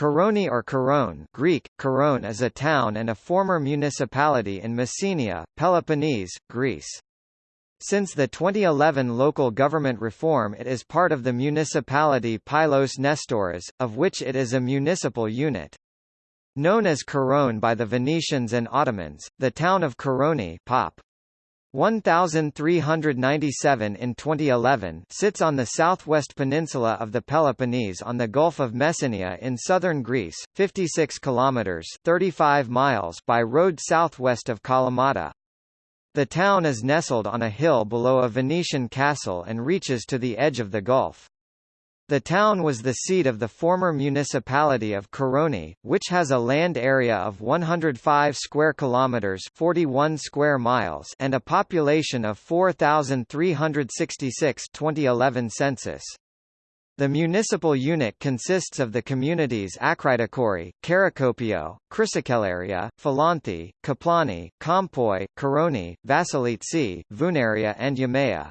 Koroni or Korone Greek, Korone is a town and a former municipality in Messenia, Peloponnese, Greece. Since the 2011 local government reform it is part of the municipality Pylos Nestoras, of which it is a municipal unit. Known as Korone by the Venetians and Ottomans, the town of Koroni Pop. 1397 in 2011 sits on the southwest peninsula of the Peloponnese on the Gulf of Messenia in southern Greece, 56 kilometers 35 miles by road southwest of Kalamata. The town is nestled on a hill below a Venetian castle and reaches to the edge of the Gulf. The town was the seat of the former municipality of Koroni, which has a land area of 105 square kilometers, 41 square miles, and a population of 4366 2011 census. The municipal unit consists of the communities Akritokori, Karakopio, Chrysokellaria, Phalanthi, Kaplani, Kompoi, Koroni, Vasilitsi, Vunaria and Yamea.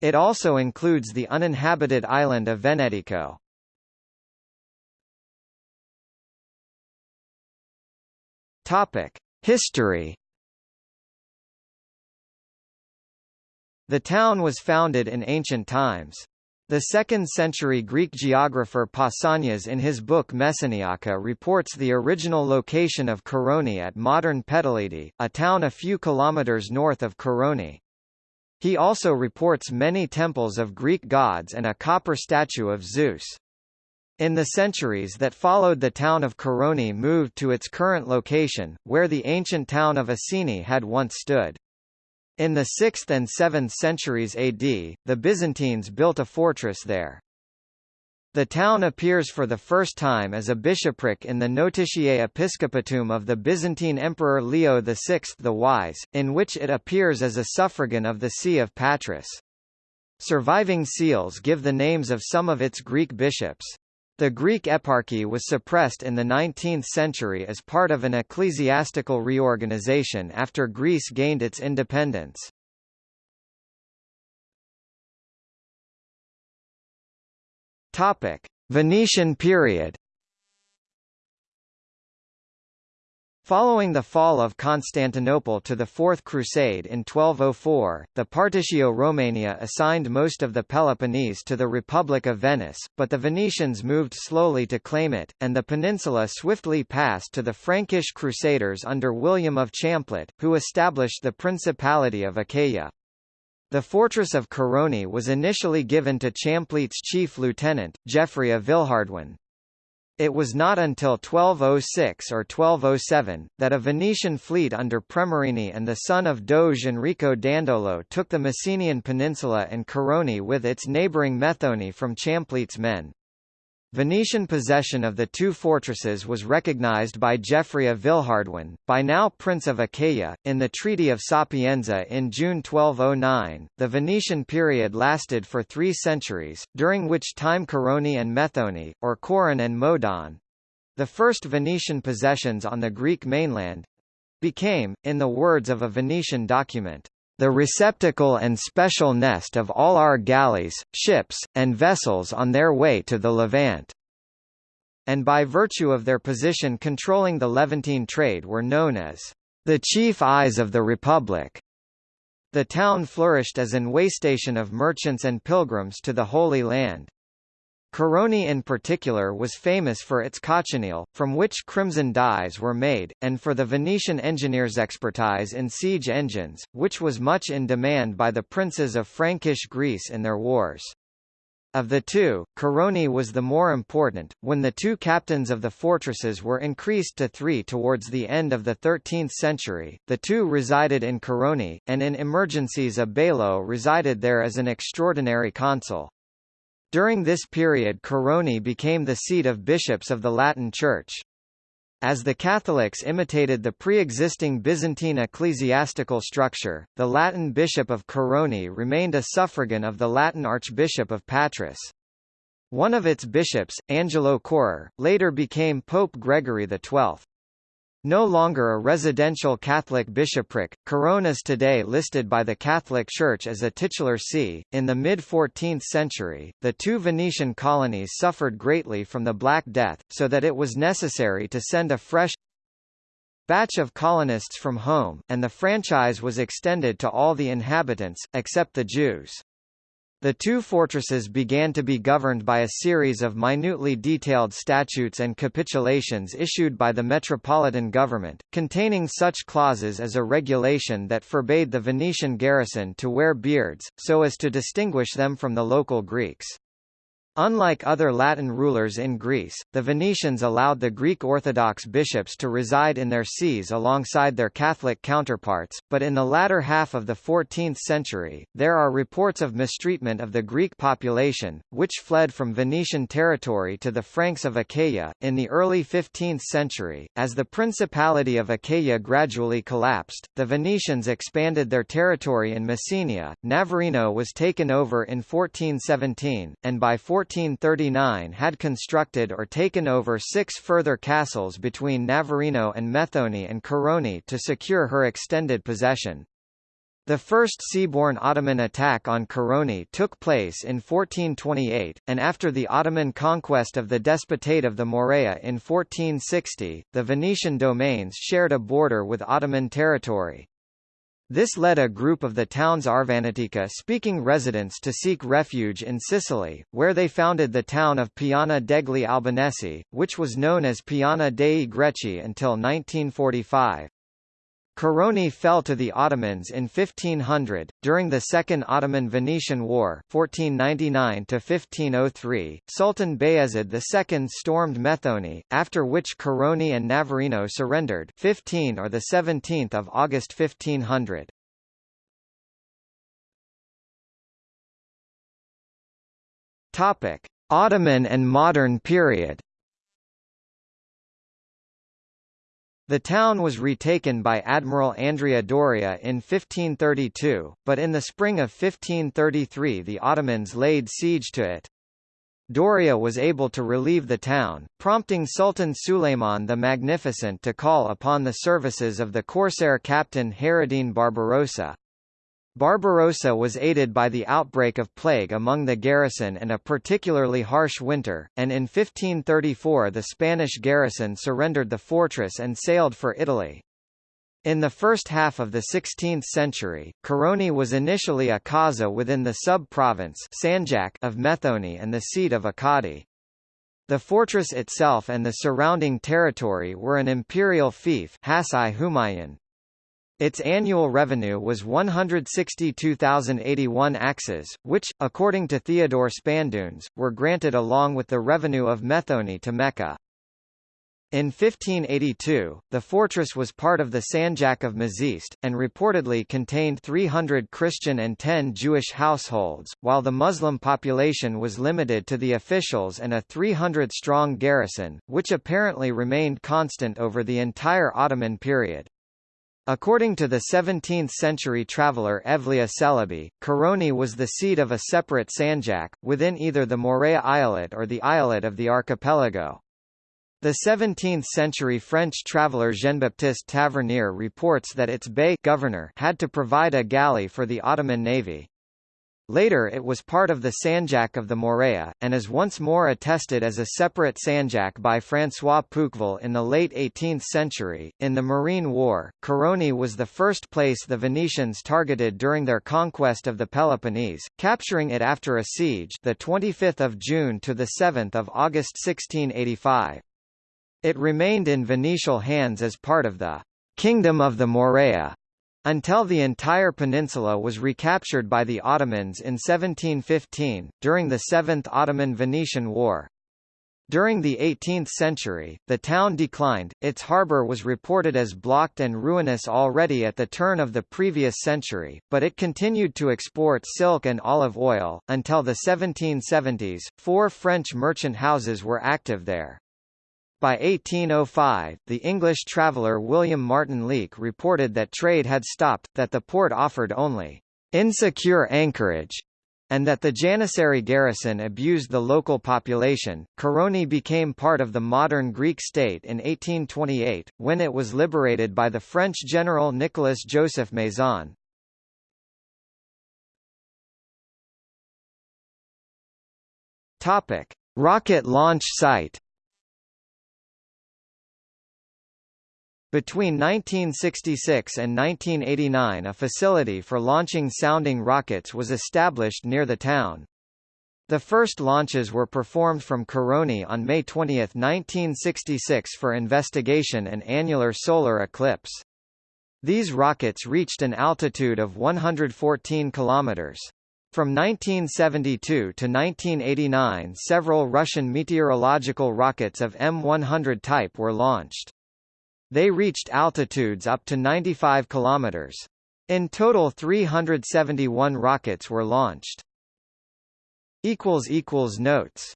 It also includes the uninhabited island of Venetico. History. The town was founded in ancient times. The 2nd-century Greek geographer Pausanias in his book Messeniaka reports the original location of Koroni at modern Petalidi, a town a few kilometers north of Koroni. He also reports many temples of Greek gods and a copper statue of Zeus. In the centuries that followed the town of Koroni moved to its current location, where the ancient town of Asini had once stood. In the 6th and 7th centuries AD, the Byzantines built a fortress there. The town appears for the first time as a bishopric in the Notitiae Episcopatuum of the Byzantine Emperor Leo VI the Wise, in which it appears as a suffragan of the See of Patras. Surviving seals give the names of some of its Greek bishops. The Greek eparchy was suppressed in the 19th century as part of an ecclesiastical reorganization after Greece gained its independence. Topic: Venetian period. Following the fall of Constantinople to the Fourth Crusade in 1204, the Partitio Romaniae assigned most of the Peloponnese to the Republic of Venice, but the Venetians moved slowly to claim it, and the peninsula swiftly passed to the Frankish Crusaders under William of Champlitte, who established the Principality of Achaia. The fortress of Koroni was initially given to Champlitte's chief lieutenant, Geoffrey of Villehardouin. It was not until 1206 or 1207, that a Venetian fleet under Premarini and the son of Doge Enrico Dandolo took the Messenian peninsula and Koroni with its neighbouring Methoni from Champlitte's men. Venetian possession of the two fortresses was recognized by Geoffrey of Villehardouin, by now Prince of Achaia, in the Treaty of Sapienza in June 1209. The Venetian period lasted for three centuries, during which time Koroni and Methoni, or Coron and Modon the first Venetian possessions on the Greek mainland became, in the words of a Venetian document, the receptacle and special nest of all our galleys, ships, and vessels on their way to the Levant and by virtue of their position controlling the Levantine trade were known as the chief eyes of the Republic. The town flourished as an waystation of merchants and pilgrims to the Holy Land. Koroni in particular was famous for its cochineal, from which crimson dyes were made, and for the Venetian engineers' expertise in siege engines, which was much in demand by the princes of Frankish Greece in their wars. Of the two, Koroni was the more important, when the two captains of the fortresses were increased to three towards the end of the 13th century. The two resided in Koroni, and in emergencies a bailo resided there as an extraordinary consul. During this period Koroni became the seat of bishops of the Latin Church. As the Catholics imitated the pre-existing Byzantine ecclesiastical structure, the Latin bishop of Koroni remained a suffragan of the Latin archbishop of Patras. One of its bishops, Angelo Correr, later became Pope Gregory XII. No longer a residential Catholic bishopric, Corona's today listed by the Catholic Church as a titular see. In the mid 14th century, the two Venetian colonies suffered greatly from the Black Death, so that it was necessary to send a fresh batch of colonists from home, and the franchise was extended to all the inhabitants, except the Jews. The two fortresses began to be governed by a series of minutely detailed statutes and capitulations issued by the metropolitan government, containing such clauses as a regulation that forbade the Venetian garrison to wear beards, so as to distinguish them from the local Greeks. Unlike other Latin rulers in Greece, the Venetians allowed the Greek Orthodox bishops to reside in their sees alongside their Catholic counterparts, but in the latter half of the 14th century, there are reports of mistreatment of the Greek population, which fled from Venetian territory to the Franks of Achaia. In the early 15th century, as the Principality of Achaia gradually collapsed, the Venetians expanded their territory in Messenia. Navarino was taken over in 1417, and by 14 1439 had constructed or taken over six further castles between Navarino and Methoni and Coroni to secure her extended possession. The first seaborne Ottoman attack on Coroni took place in 1428, and after the Ottoman conquest of the Despotate of the Morea in 1460, the Venetian domains shared a border with Ottoman territory. This led a group of the town's Arvanitika-speaking residents to seek refuge in Sicily, where they founded the town of Piana degli Albanesi, which was known as Piana dei Greci until 1945. Coroni fell to the Ottomans in 1500. During the Second Ottoman-Venetian War (1499–1503), Sultan Bayezid II stormed Methoni, after which Coroni and Navarino surrendered 15 or the 17th of August 1500. Topic: Ottoman and modern period. The town was retaken by Admiral Andrea Doria in 1532, but in the spring of 1533 the Ottomans laid siege to it. Doria was able to relieve the town, prompting Sultan Suleiman the Magnificent to call upon the services of the corsair captain Hayreddin Barbarossa. Barbarossa was aided by the outbreak of plague among the garrison and a particularly harsh winter, and in 1534 the Spanish garrison surrendered the fortress and sailed for Italy. In the first half of the 16th century, Coroni was initially a kaza within the sub-province of Methoni and the seat of a kadi. The fortress itself and the surrounding territory were an imperial fief its annual revenue was 162,081 akçes, which, according to Theodore Spandunes, were granted along with the revenue of Methone to Mecca. In 1582, the fortress was part of the Sanjak of Mazist, and reportedly contained 300 Christian and 10 Jewish households, while the Muslim population was limited to the officials and a 300-strong garrison, which apparently remained constant over the entire Ottoman period. According to the 17th-century traveller Evliya Çelebi, Coroni was the seat of a separate sanjak, within either the Morea Eyalet or the Eyalet of the archipelago. The 17th-century French traveller Jean-Baptiste Tavernier reports that its bey governor had to provide a galley for the Ottoman navy. Later it was part of the Sanjak of the Morea, and is once more attested as a separate Sanjak by François Pouqueville in the late 18th century. In the Morean War, Coroni was the first place the Venetians targeted during their conquest of the Peloponnese, capturing it after a siege the 25th of June to the 7th of August 1685. It remained in Venetian hands as part of the Kingdom of the Morea until the entire peninsula was recaptured by the Ottomans in 1715, during the Seventh Ottoman-Venetian War. During the 18th century, the town declined, its harbour was reported as blocked and ruinous already at the turn of the previous century, but it continued to export silk and olive oil. Until the 1770s, four French merchant houses were active there. By 1805, the English traveller William Martin Leake reported that trade had stopped, that the port offered only insecure anchorage, and that the Janissary garrison abused the local population. Koroni became part of the modern Greek state in 1828, when it was liberated by the French general Nicolas Joseph Maison. Topic: Rocket launch site. Between 1966 and 1989 a facility for launching sounding rockets was established near the town. The first launches were performed from Koroni on May 20, 1966 for investigation an annular solar eclipse. These rockets reached an altitude of 114 kilometers. From 1972 to 1989 several Russian meteorological rockets of M100 type were launched. They reached altitudes up to 95 kilometers. In total 371 rockets were launched. Notes